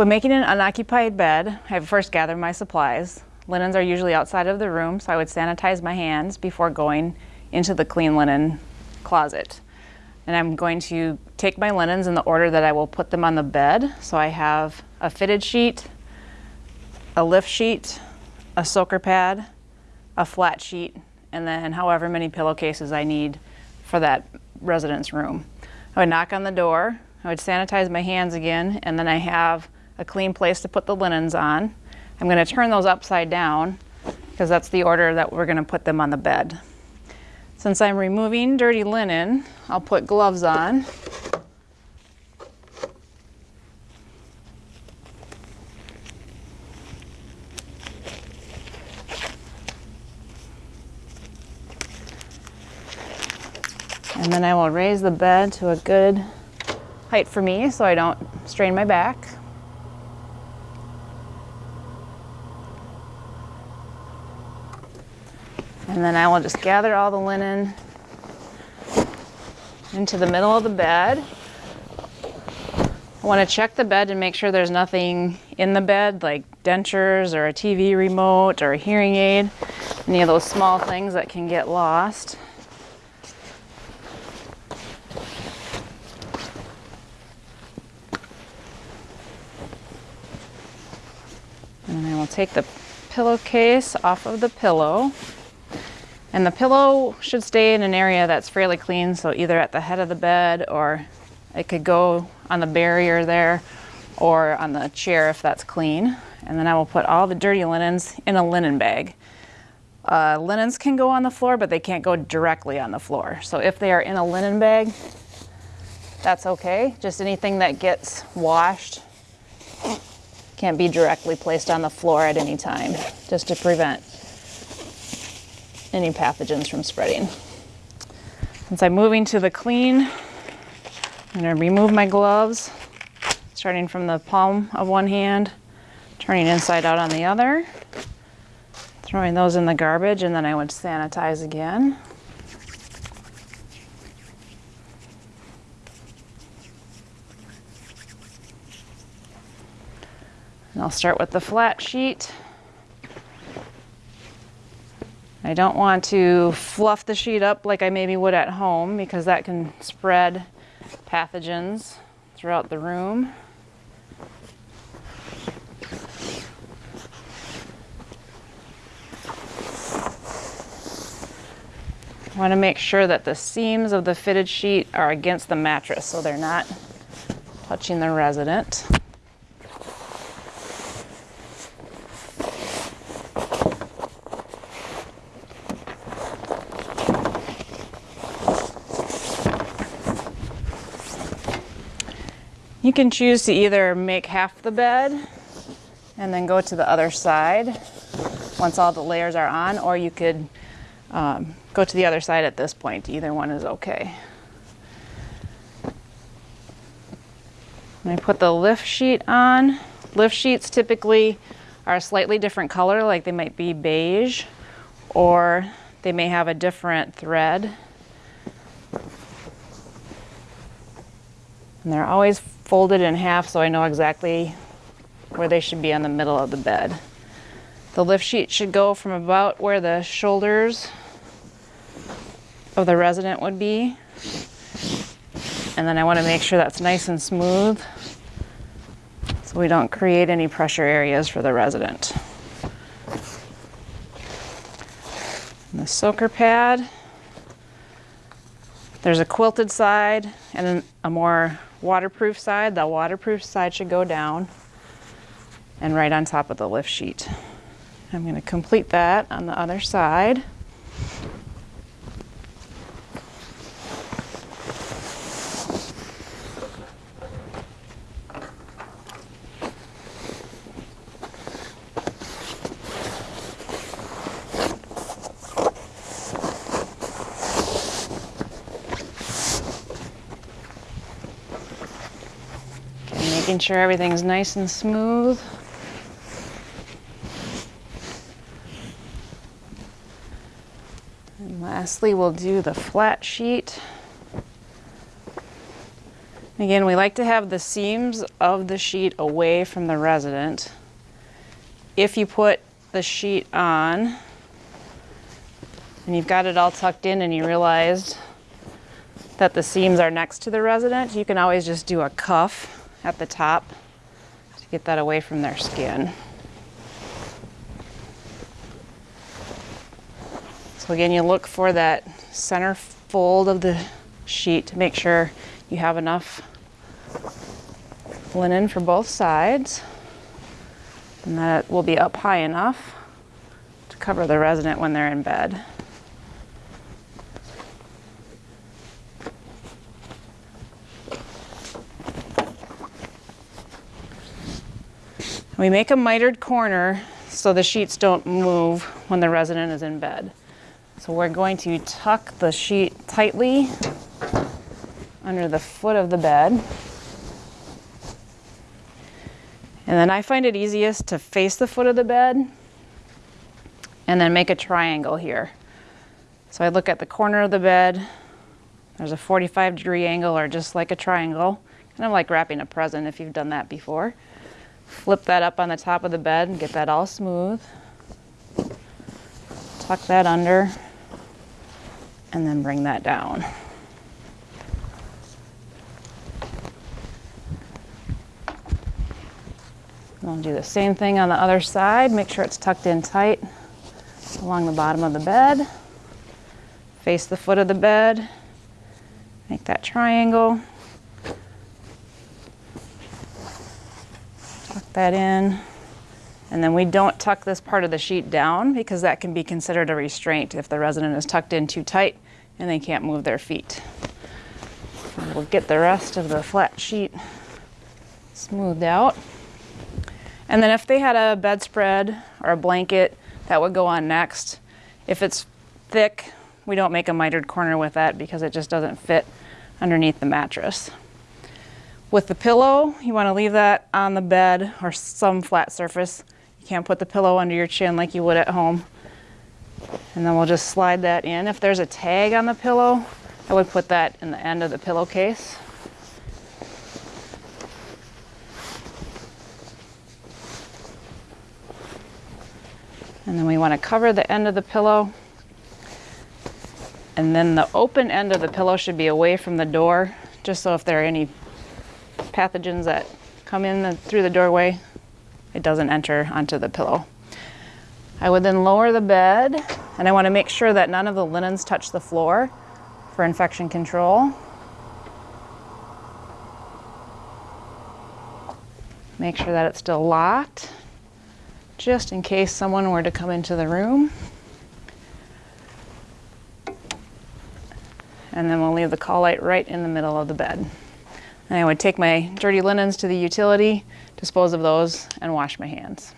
When making an unoccupied bed, I first gather my supplies. Linens are usually outside of the room, so I would sanitize my hands before going into the clean linen closet. And I'm going to take my linens in the order that I will put them on the bed. So I have a fitted sheet, a lift sheet, a soaker pad, a flat sheet, and then however many pillowcases I need for that residence room. I would knock on the door, I would sanitize my hands again, and then I have a clean place to put the linens on. I'm going to turn those upside down because that's the order that we're going to put them on the bed. Since I'm removing dirty linen, I'll put gloves on. And then I will raise the bed to a good height for me so I don't strain my back. And then I will just gather all the linen into the middle of the bed. I want to check the bed and make sure there's nothing in the bed like dentures or a TV remote or a hearing aid, any of those small things that can get lost. And then I will take the pillowcase off of the pillow. And the pillow should stay in an area that's fairly clean, so either at the head of the bed or it could go on the barrier there or on the chair if that's clean. And then I will put all the dirty linens in a linen bag. Uh, linens can go on the floor, but they can't go directly on the floor. So if they are in a linen bag, that's okay. Just anything that gets washed can't be directly placed on the floor at any time, just to prevent any pathogens from spreading. Since I'm moving to the clean, I'm going to remove my gloves, starting from the palm of one hand, turning inside out on the other, throwing those in the garbage, and then I would sanitize again. And I'll start with the flat sheet. I don't want to fluff the sheet up like I maybe would at home because that can spread pathogens throughout the room. I want to make sure that the seams of the fitted sheet are against the mattress so they're not touching the resident. You can choose to either make half the bed and then go to the other side once all the layers are on, or you could um, go to the other side at this point. Either one is okay. I put the lift sheet on. Lift sheets typically are a slightly different color, like they might be beige, or they may have a different thread. And they're always folded in half so I know exactly where they should be on the middle of the bed. The lift sheet should go from about where the shoulders of the resident would be. And then I want to make sure that's nice and smooth so we don't create any pressure areas for the resident. And the soaker pad, there's a quilted side and a more waterproof side. The waterproof side should go down and right on top of the lift sheet. I'm going to complete that on the other side. Making sure everything's nice and smooth. And lastly, we'll do the flat sheet. Again, we like to have the seams of the sheet away from the resident. If you put the sheet on and you've got it all tucked in and you realized that the seams are next to the resident, you can always just do a cuff at the top to get that away from their skin. So again, you look for that center fold of the sheet to make sure you have enough linen for both sides and that will be up high enough to cover the resident when they're in bed. We make a mitered corner so the sheets don't move when the resident is in bed. So we're going to tuck the sheet tightly under the foot of the bed. And then I find it easiest to face the foot of the bed and then make a triangle here. So I look at the corner of the bed, there's a 45 degree angle or just like a triangle, kind of like wrapping a present if you've done that before. Flip that up on the top of the bed and get that all smooth. Tuck that under and then bring that down. I'll do the same thing on the other side. Make sure it's tucked in tight along the bottom of the bed. Face the foot of the bed. Make that triangle. That in. And then we don't tuck this part of the sheet down because that can be considered a restraint if the resident is tucked in too tight and they can't move their feet. We'll get the rest of the flat sheet smoothed out. And then if they had a bedspread or a blanket, that would go on next. If it's thick, we don't make a mitered corner with that because it just doesn't fit underneath the mattress. With the pillow, you want to leave that on the bed or some flat surface. You can't put the pillow under your chin like you would at home. And then we'll just slide that in. If there's a tag on the pillow, I would put that in the end of the pillowcase. And then we want to cover the end of the pillow. And then the open end of the pillow should be away from the door, just so if there are any pathogens that come in the, through the doorway, it doesn't enter onto the pillow. I would then lower the bed, and I want to make sure that none of the linens touch the floor for infection control. Make sure that it's still locked just in case someone were to come into the room. And then we'll leave the call light right in the middle of the bed. And I would take my dirty linens to the utility, dispose of those, and wash my hands.